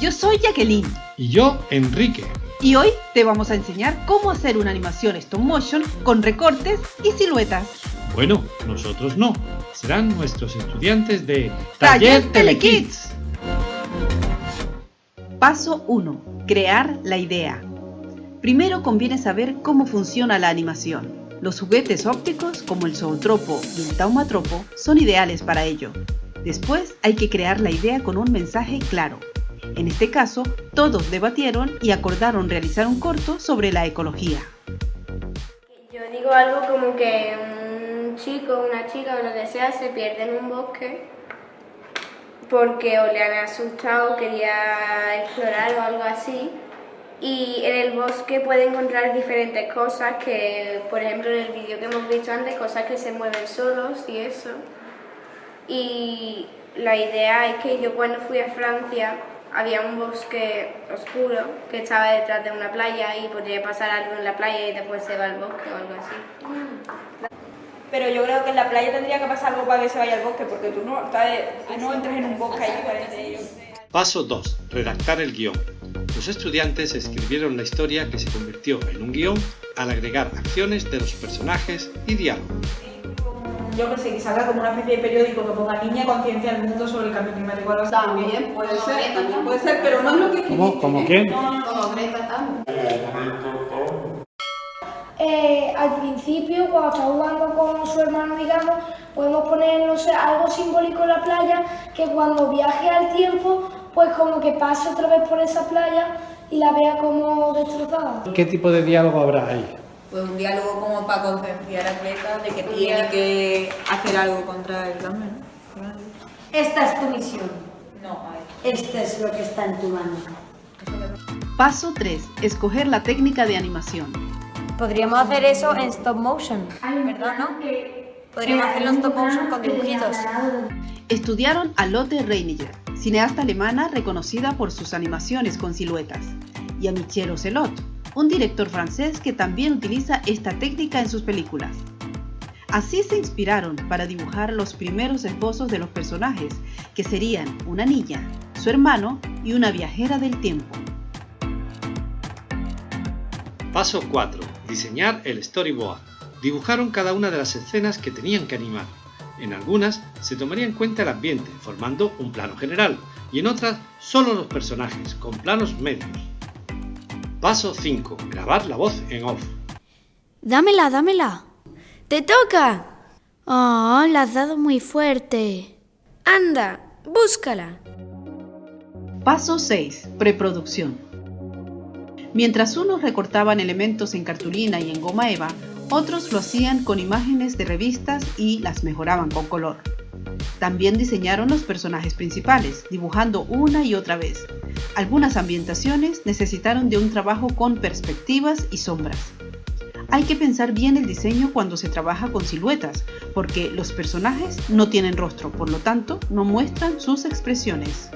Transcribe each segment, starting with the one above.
Yo soy Jacqueline. Y yo, Enrique. Y hoy te vamos a enseñar cómo hacer una animación stop motion con recortes y siluetas. Bueno, nosotros no. Serán nuestros estudiantes de Taller Telekids. Paso 1. Crear la idea. Primero conviene saber cómo funciona la animación. Los juguetes ópticos como el zootropo y el taumatropo son ideales para ello. Después hay que crear la idea con un mensaje claro. En este caso, todos debatieron y acordaron realizar un corto sobre la ecología. Yo digo algo como que un chico, una chica o lo que sea se pierde en un bosque porque o le han asustado, quería explorar o algo así y en el bosque puede encontrar diferentes cosas que, por ejemplo, en el vídeo que hemos visto antes, cosas que se mueven solos y eso. Y la idea es que yo cuando fui a Francia había un bosque oscuro que estaba detrás de una playa y podría pasar algo en la playa y después se va al bosque o algo así. Pero yo creo que en la playa tendría que pasar algo para que se vaya al bosque, porque tú no, tú no entras en un bosque ahí, parece. Paso 2. Redactar el guion. Los estudiantes escribieron la historia que se convirtió en un guion al agregar acciones de los personajes y diálogos. Yo que sé, que salga como una especie de periódico que ponga niña conciencia al mundo sobre el cambio climático. Algo así. También puede ser, también puede ser, pero no es lo que ¿Cómo? ¿Cómo qué? No, no, como Greta Eh, al principio, cuando está jugando con su hermano, digamos, podemos poner, no sé, algo simbólico en la playa, que cuando viaje al tiempo, pues como que pase otra vez por esa playa y la vea como destrozada. ¿Qué tipo de diálogo habrá ahí? Pues un diálogo como para concienciar a Greta de que tiene que hacer algo contra el cambio, ¿no? Esta es tu misión. No, Esto es lo que está en tu mano. Paso 3. Escoger la técnica de animación. Podríamos hacer eso en stop motion, ¿verdad, no? Podríamos hacerlo en stop motion con dibujitos. Estudiaron a Lotte Reiniger, cineasta alemana reconocida por sus animaciones con siluetas, y a Michel Ocelot, un director francés que también utiliza esta técnica en sus películas. Así se inspiraron para dibujar los primeros esbozos de los personajes, que serían una niña, su hermano y una viajera del tiempo. Paso 4. Diseñar el storyboard. Dibujaron cada una de las escenas que tenían que animar. En algunas se tomaría en cuenta el ambiente, formando un plano general, y en otras solo los personajes, con planos medios. Paso 5. Grabar la voz en off. Dámela, dámela. ¡Te toca! Oh, la has dado muy fuerte. Anda, búscala. Paso 6. Preproducción. Mientras unos recortaban elementos en cartulina y en goma eva, otros lo hacían con imágenes de revistas y las mejoraban con color. También diseñaron los personajes principales, dibujando una y otra vez. Algunas ambientaciones necesitaron de un trabajo con perspectivas y sombras. Hay que pensar bien el diseño cuando se trabaja con siluetas, porque los personajes no tienen rostro, por lo tanto no muestran sus expresiones.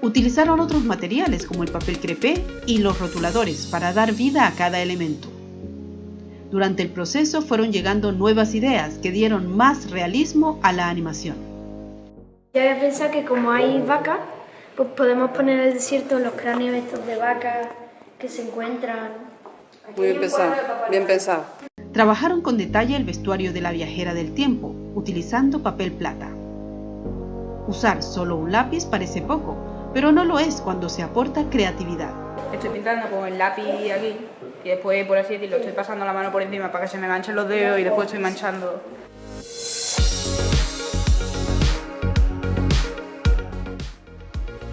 Utilizaron otros materiales como el papel crepé y los rotuladores para dar vida a cada elemento. Durante el proceso fueron llegando nuevas ideas que dieron más realismo a la animación. Yo había pensado que como hay vacas, pues podemos poner en el desierto los cráneos estos de vacas que se encuentran. Muy bien pensado, bien pensado. Trabajaron con detalle el vestuario de la viajera del tiempo, utilizando papel plata. Usar solo un lápiz parece poco, pero no lo es cuando se aporta creatividad. Estoy pintando con el lápiz aquí después, por así decirlo, estoy pasando la mano por encima para que se me manchen los dedos y después estoy manchando.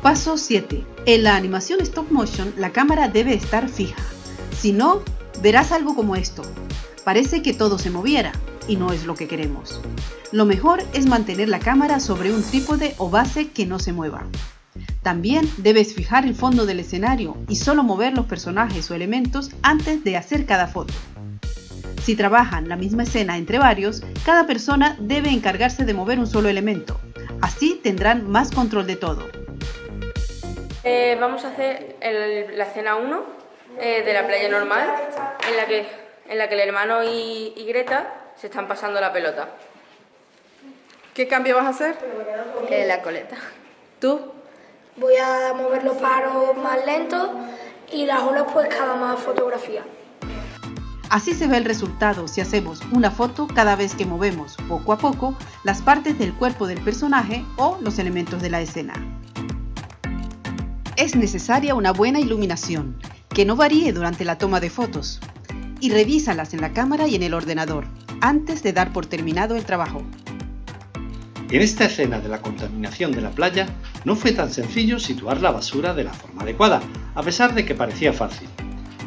Paso 7. En la animación stop motion la cámara debe estar fija. Si no, verás algo como esto. Parece que todo se moviera, y no es lo que queremos. Lo mejor es mantener la cámara sobre un trípode o base que no se mueva. También debes fijar el fondo del escenario y solo mover los personajes o elementos antes de hacer cada foto. Si trabajan la misma escena entre varios, cada persona debe encargarse de mover un solo elemento. Así tendrán más control de todo. Eh, vamos a hacer el- la escena 1 eh, de la playa normal, en la que, en la que el hermano y, y Greta se están pasando la pelota. ¿Qué cambio vas a hacer? Eh, la coleta. ¿Tú? Voy a mover los paros más lentos y las olas pues cada más fotografía. Así se ve el resultado si hacemos una foto cada vez que movemos poco a poco las partes del cuerpo del personaje o los elementos de la escena. Es necesaria una buena iluminación, que no varíe durante la toma de fotos, y revísalas en la cámara y en el ordenador, antes de dar por terminado el trabajo. En esta escena de la contaminación de la playa, no fue tan sencillo situar la basura de la forma adecuada, a pesar de que parecía fácil.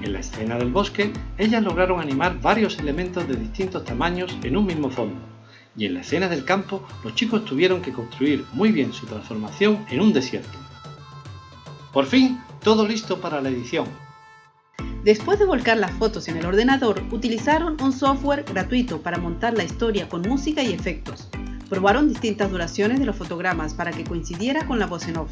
En la escena del bosque, ellas lograron animar varios elementos de distintos tamaños en un mismo fondo, y en la escena del campo, los chicos tuvieron que construir muy bien su transformación en un desierto. Por fin, todo listo para la edición. Después de volcar las fotos en el ordenador, utilizaron un software gratuito para montar la historia con música y efectos. Probaron distintas duraciones de los fotogramas para que coincidiera con la voz en off.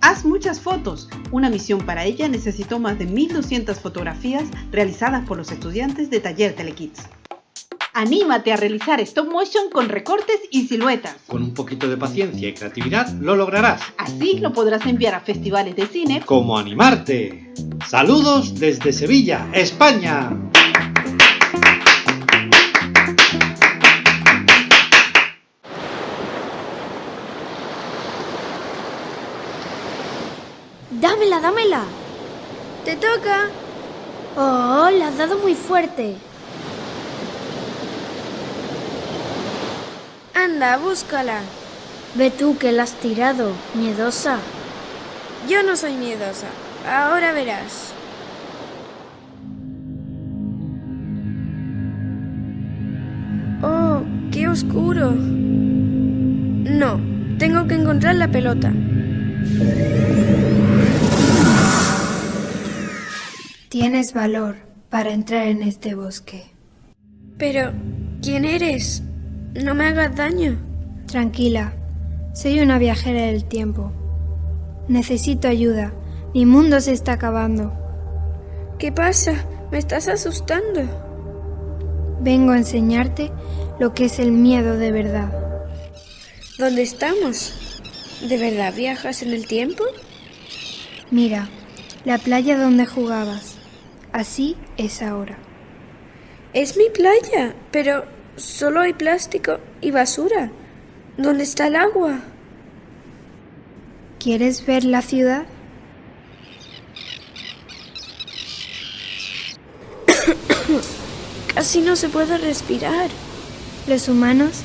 Haz muchas fotos. Una misión para ella necesitó más de 1200 fotografías realizadas por los estudiantes de Taller Telekids. Anímate a realizar stop motion con recortes y siluetas. Con un poquito de paciencia y creatividad lo lograrás. Así lo podrás enviar a festivales de cine como animarte. Saludos desde Sevilla, España. Dámela, dámela. ¡Te toca! Oh, la has dado muy fuerte. Anda, búscala. Ve tú que la has tirado, miedosa. Yo no soy miedosa. Ahora verás. Oh, qué oscuro. No, tengo que encontrar la pelota. Tienes valor para entrar en este bosque. Pero, ¿quién eres? No me hagas daño. Tranquila, soy una viajera del tiempo. Necesito ayuda. Mi mundo se está acabando. ¿Qué pasa? Me estás asustando. Vengo a enseñarte lo que es el miedo de verdad. ¿Dónde estamos? ¿De verdad viajas en el tiempo? Mira, la playa donde jugabas. Así es ahora. Es mi playa, pero solo hay plástico y basura. ¿Dónde está el agua? ¿Quieres ver la ciudad? Casi no se puede respirar. Los humanos,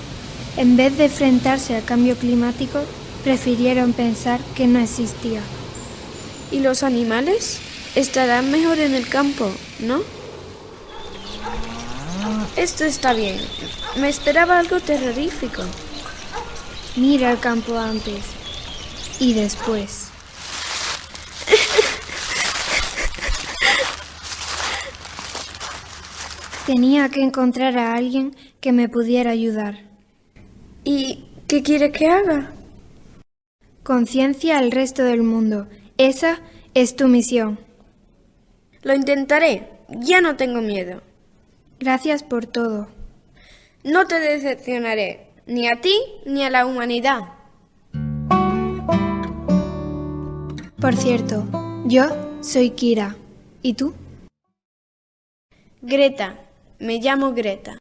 en vez de enfrentarse al cambio climático, prefirieron pensar que no existía. ¿Y los animales? Estarán mejor en el campo, ¿no? Esto está bien. Me esperaba algo terrorífico. Mira el campo antes y después. Tenía que encontrar a alguien que me pudiera ayudar. ¿Y qué quiere que haga? Conciencia al resto del mundo. Esa es tu misión. Lo intentaré. Ya no tengo miedo. Gracias por todo. No te decepcionaré, ni a ti ni a la humanidad. Por cierto, yo soy Kira. ¿Y tú? Greta. Me llamo Greta.